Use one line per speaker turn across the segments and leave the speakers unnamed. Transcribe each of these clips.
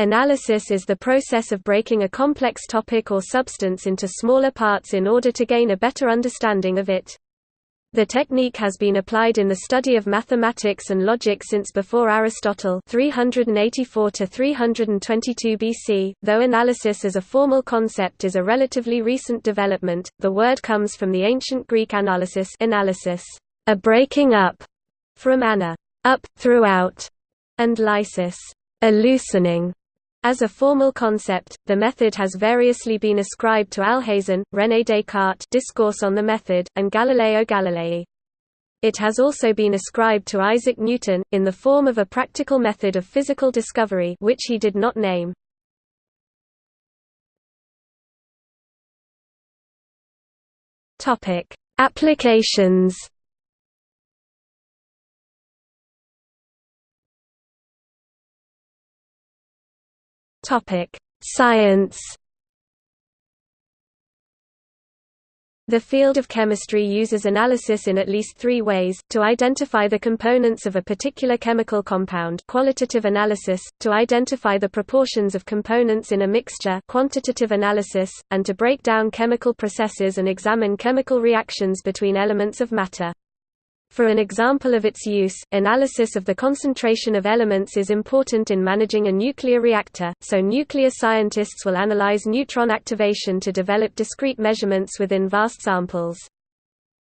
Analysis is the process of breaking a complex topic or substance into smaller parts in order to gain a better understanding of it. The technique has been applied in the study of mathematics and logic since before Aristotle 384 to 322 BC. Though analysis as a formal concept is a relatively recent development, the word comes from the ancient Greek analysis, analysis, a breaking up, from ana, up, throughout, and lysis, a loosening. As a formal concept, the method has variously been ascribed to Alhazen, René Descartes Discourse on the Method, and Galileo Galilei. It has also been ascribed to Isaac Newton, in the form of a practical method of physical discovery which he did not name. Applications Topic: Science. The field of chemistry uses analysis in at least three ways, to identify the components of a particular chemical compound qualitative analysis, to identify the proportions of components in a mixture quantitative analysis, and to break down chemical processes and examine chemical reactions between elements of matter. For an example of its use, analysis of the concentration of elements is important in managing a nuclear reactor, so nuclear scientists will analyze neutron activation to develop discrete measurements within vast samples.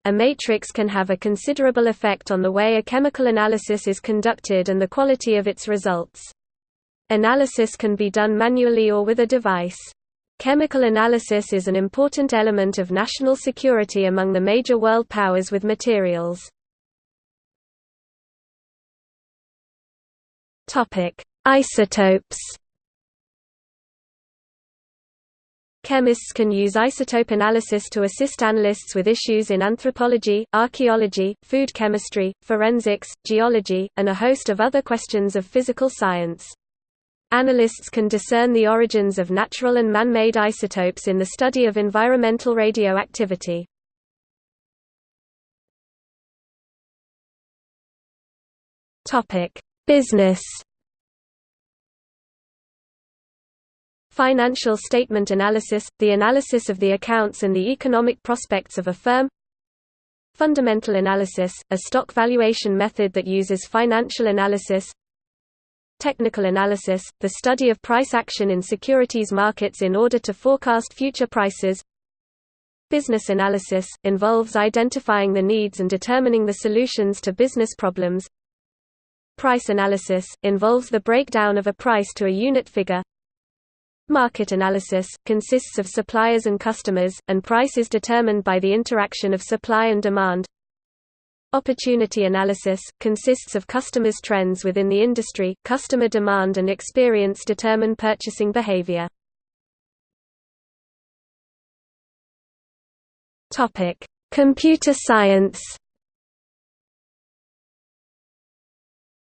A matrix can have a considerable effect on the way a chemical analysis is conducted and the quality of its results. Analysis can be done manually or with a device. Chemical analysis is an important element of national security among the major world powers with materials. Topic: Isotopes. Chemists can use isotope analysis to assist analysts with issues in anthropology, archaeology, food chemistry, forensics, geology, and a host of other questions of physical science. Analysts can discern the origins of natural and man-made isotopes in the study of environmental radioactivity. Topic: Business. Financial statement analysis – the analysis of the accounts and the economic prospects of a firm. Fundamental analysis – a stock valuation method that uses financial analysis. Technical analysis – the study of price action in securities markets in order to forecast future prices. Business analysis – involves identifying the needs and determining the solutions to business problems Price analysis – involves the breakdown of a price to a unit figure. Market analysis – consists of suppliers and customers, and price is determined by the interaction of supply and demand. Opportunity analysis – consists of customers' trends within the industry, customer demand and experience determine purchasing behavior. Computer science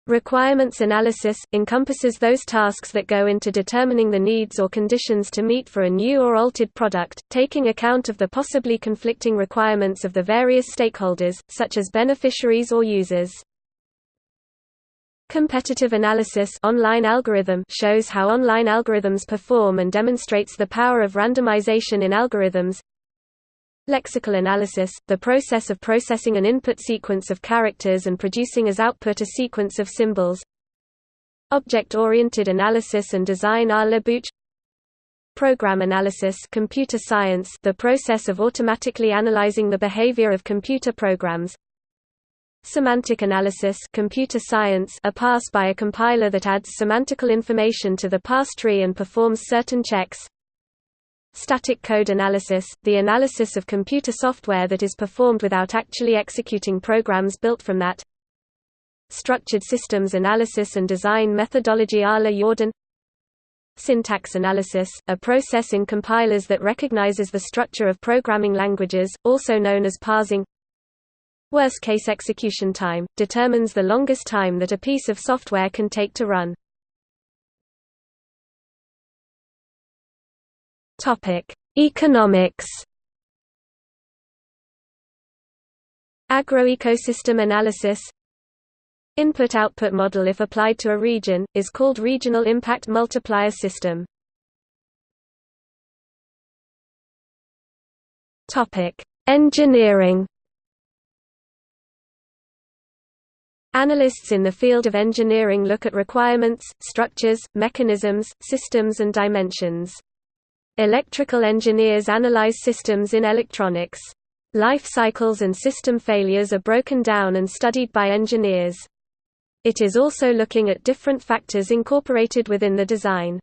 Requirements analysis – encompasses those tasks that go into determining the needs or conditions to meet for a new or altered product, taking account of the possibly conflicting requirements of the various stakeholders, such as beneficiaries or users. Competitive analysis online algorithm shows how online algorithms perform and demonstrates the power of randomization in algorithms Lexical analysis, the process of processing an input sequence of characters and producing as output a sequence of symbols. Object-oriented analysis and design à la Booch Program analysis computer science the process of automatically analyzing the behavior of computer programs. Semantic analysis computer science a pass by a compiler that adds semantical information to the parse tree and performs certain checks Static code analysis, the analysis of computer software that is performed without actually executing programs built from that. Structured systems analysis and design methodology à la Yourdon Syntax analysis, a process in compilers that recognizes the structure of programming languages, also known as parsing Worst-case execution time, determines the longest time that a piece of software can take to run. Topic: Economics. Agroecosystem analysis Input-output model if applied to a region, is called regional impact multiplier system. Engineering Analysts in the field of engineering look at requirements, structures, mechanisms, systems and dimensions. Electrical engineers analyze systems in electronics. Life cycles and system failures are broken down and studied by engineers. It is also looking at different factors incorporated within the design.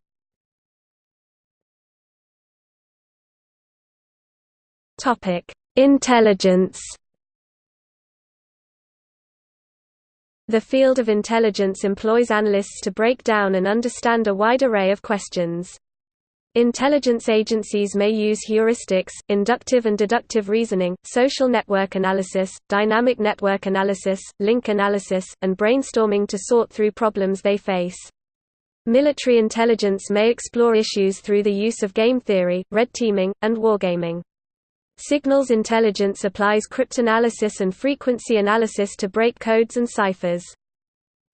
Intelligence The field of intelligence employs analysts to break down and understand a wide array of questions. Intelligence agencies may use heuristics, inductive and deductive reasoning, social network analysis, dynamic network analysis, link analysis, and brainstorming to sort through problems they face. Military intelligence may explore issues through the use of game theory, red teaming, and wargaming. Signals intelligence applies cryptanalysis and frequency analysis to break codes and ciphers.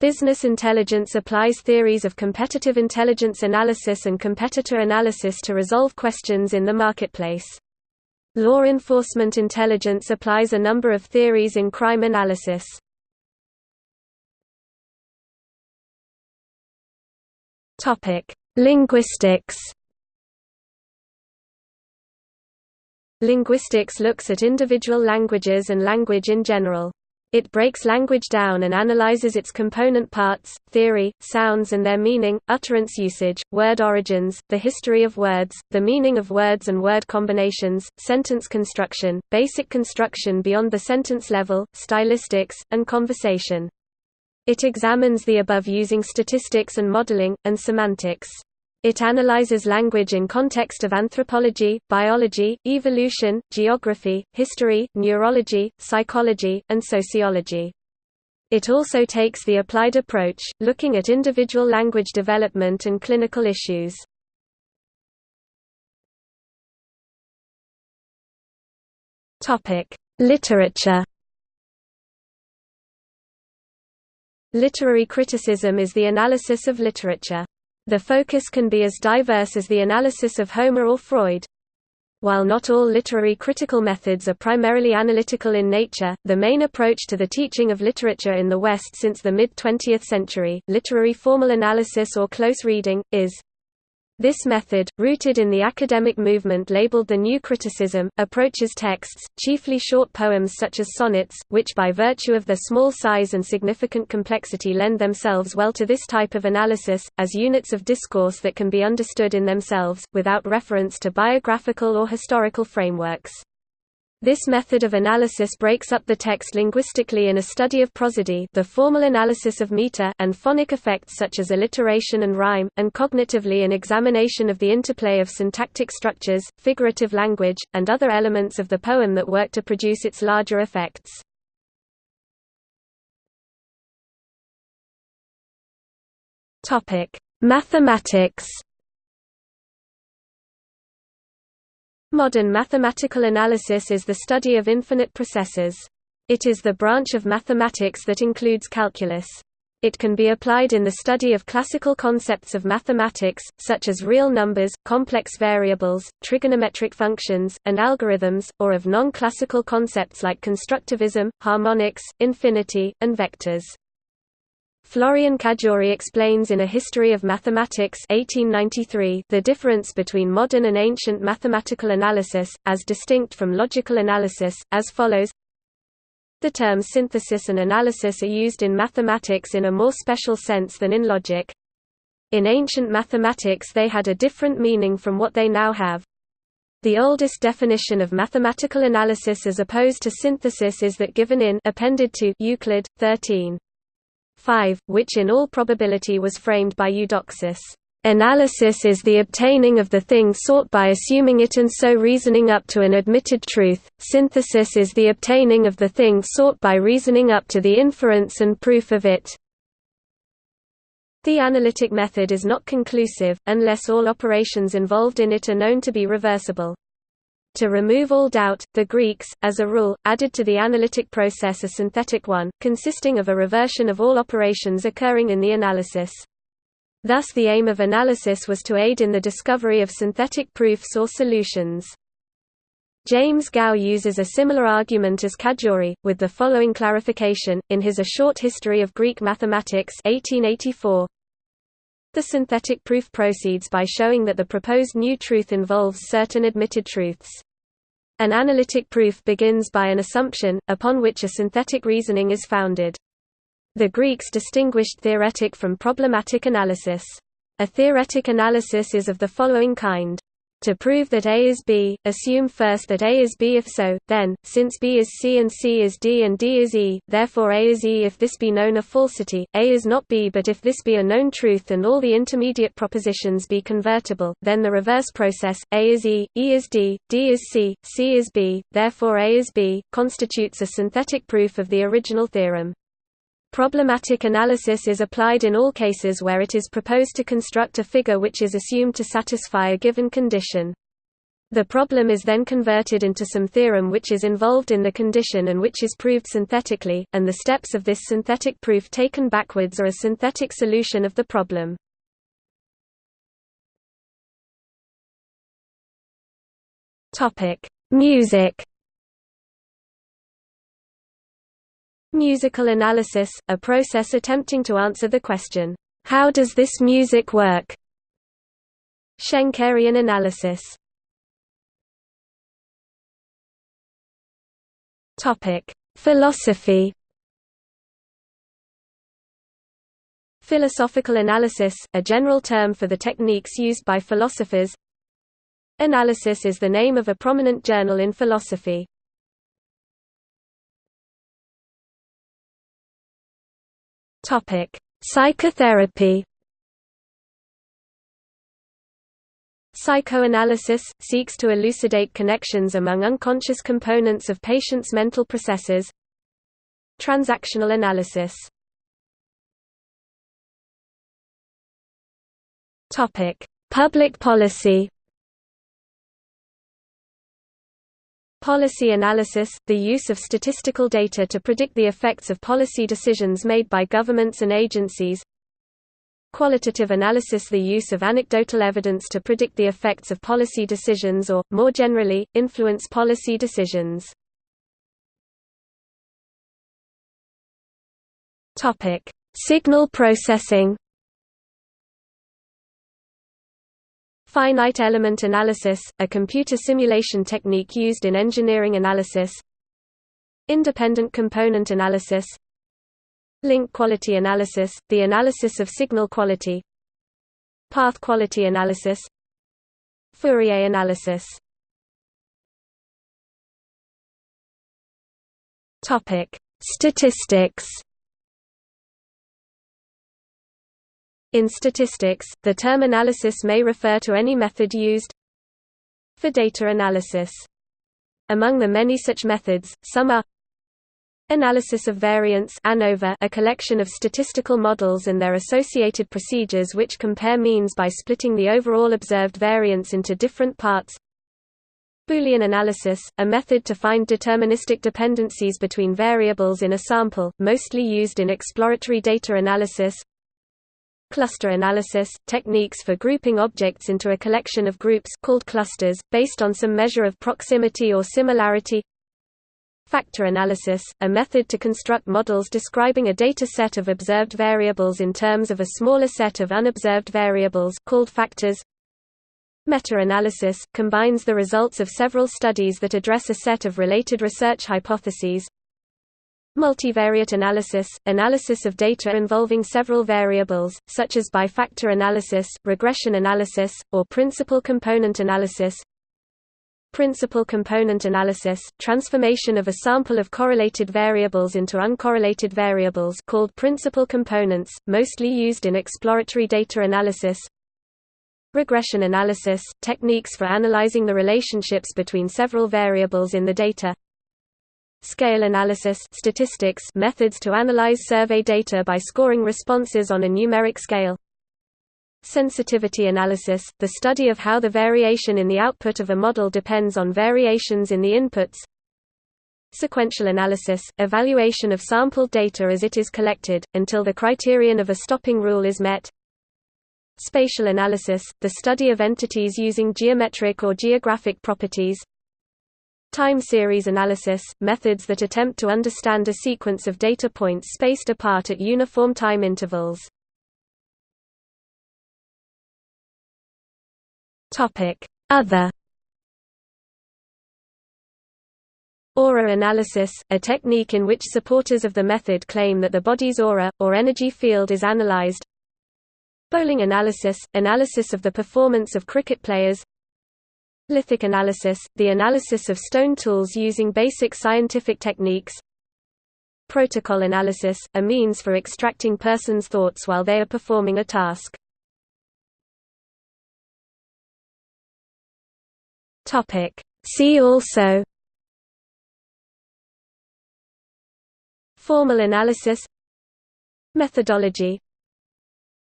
Business intelligence applies theories of competitive intelligence analysis and competitor analysis to resolve questions in the marketplace. Law enforcement intelligence applies a number of theories in crime analysis. Linguistics Linguistics looks at individual languages and language in general. It breaks language down and analyzes its component parts, theory, sounds and their meaning, utterance usage, word origins, the history of words, the meaning of words and word combinations, sentence construction, basic construction beyond the sentence level, stylistics, and conversation. It examines the above using statistics and modeling, and semantics. It analyzes language in context of anthropology, biology, evolution, geography, history, neurology, psychology, and sociology. It also takes the applied approach, looking at individual language development and clinical issues. Literature Literary criticism is the analysis of literature. The focus can be as diverse as the analysis of Homer or Freud. While not all literary critical methods are primarily analytical in nature, the main approach to the teaching of literature in the West since the mid-20th century, literary formal analysis or close reading, is this method, rooted in the academic movement labeled the New Criticism, approaches texts, chiefly short poems such as sonnets, which by virtue of their small size and significant complexity lend themselves well to this type of analysis, as units of discourse that can be understood in themselves, without reference to biographical or historical frameworks. This method of analysis breaks up the text linguistically in a study of prosody the formal analysis of meter and phonic effects such as alliteration and rhyme, and cognitively an examination of the interplay of syntactic structures, figurative language, and other elements of the poem that work to produce its larger effects. Mathematics Modern mathematical analysis is the study of infinite processes. It is the branch of mathematics that includes calculus. It can be applied in the study of classical concepts of mathematics, such as real numbers, complex variables, trigonometric functions, and algorithms, or of non-classical concepts like constructivism, harmonics, infinity, and vectors. Florian Cajori explains in A History of Mathematics 1893 the difference between modern and ancient mathematical analysis, as distinct from logical analysis, as follows The terms synthesis and analysis are used in mathematics in a more special sense than in logic. In ancient mathematics they had a different meaning from what they now have. The oldest definition of mathematical analysis as opposed to synthesis is that given in appended to Euclid 13 5, which in all probability was framed by Eudoxus. Analysis is the obtaining of the thing sought by assuming it and so reasoning up to an admitted truth, synthesis is the obtaining of the thing sought by reasoning up to the inference and proof of it. The analytic method is not conclusive, unless all operations involved in it are known to be reversible. To remove all doubt, the Greeks, as a rule, added to the analytic process a synthetic one, consisting of a reversion of all operations occurring in the analysis. Thus the aim of analysis was to aid in the discovery of synthetic proofs or solutions. James Gow uses a similar argument as Cajori, with the following clarification, in his A Short History of Greek Mathematics 1884, the synthetic proof proceeds by showing that the proposed new truth involves certain admitted truths. An analytic proof begins by an assumption, upon which a synthetic reasoning is founded. The Greeks distinguished theoretic from problematic analysis. A theoretic analysis is of the following kind. To prove that A is B, assume first that A is B if so, then, since B is C and C is D and D is E, therefore A is E if this be known a falsity, A is not B but if this be a known truth and all the intermediate propositions be convertible, then the reverse process, A is E, E is D, D is C, C is B, therefore A is B, constitutes a synthetic proof of the original theorem. Problematic analysis is applied in all cases where it is proposed to construct a figure which is assumed to satisfy a given condition. The problem is then converted into some theorem which is involved in the condition and which is proved synthetically, and the steps of this synthetic proof taken backwards are a synthetic solution of the problem. Music Musical analysis, a process attempting to answer the question, "'How does this music work?' Schenkerian analysis Philosophy Philosophical analysis, a general term for the techniques used by philosophers Analysis is the name of a prominent journal in philosophy. Topic: Psychotherapy. Psychoanalysis seeks to elucidate connections among unconscious components of patients' mental processes. Transactional analysis. Topic: Public policy. Policy analysis – the use of statistical data to predict the effects of policy decisions made by governments and agencies Qualitative analysis – the use of anecdotal evidence to predict the effects of policy decisions or, more generally, influence policy decisions. Signal processing Finite element analysis, a computer simulation technique used in engineering analysis. Independent component analysis. Link quality analysis, the analysis of signal quality. Path quality analysis. Fourier analysis. Statistics In statistics, the term analysis may refer to any method used for data analysis. Among the many such methods, some are Analysis of variance ANOVA, a collection of statistical models and their associated procedures which compare means by splitting the overall observed variance into different parts Boolean analysis, a method to find deterministic dependencies between variables in a sample, mostly used in exploratory data analysis Cluster analysis – techniques for grouping objects into a collection of groups called clusters, based on some measure of proximity or similarity. Factor analysis – a method to construct models describing a data set of observed variables in terms of a smaller set of unobserved variables called factors. Meta-analysis – combines the results of several studies that address a set of related research hypotheses Multivariate analysis – analysis of data involving several variables, such as by factor analysis, regression analysis, or principal component analysis. Principal component analysis – transformation of a sample of correlated variables into uncorrelated variables called principal components, mostly used in exploratory data analysis. Regression analysis – techniques for analyzing the relationships between several variables in the data Scale analysis statistics methods to analyze survey data by scoring responses on a numeric scale. Sensitivity analysis, the study of how the variation in the output of a model depends on variations in the inputs. Sequential analysis, evaluation of sampled data as it is collected, until the criterion of a stopping rule is met. Spatial analysis, the study of entities using geometric or geographic properties Time series analysis, methods that attempt to understand a sequence of data points spaced apart at uniform time intervals. Other. Aura analysis, a technique in which supporters of the method claim that the body's aura, or energy field is analyzed. Bowling analysis – analysis of the performance of cricket players Lithic analysis – the analysis of stone tools using basic scientific techniques. Protocol analysis – a means for extracting persons' thoughts while they are performing a task. See also. Formal analysis. Methodology.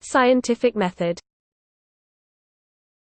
Scientific method